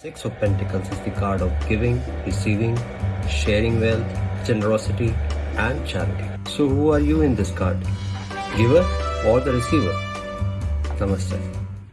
Six of Pentacles is the card of giving, receiving, sharing wealth, generosity, and charity. So, who are you in this card? Giver or the receiver? Namaste.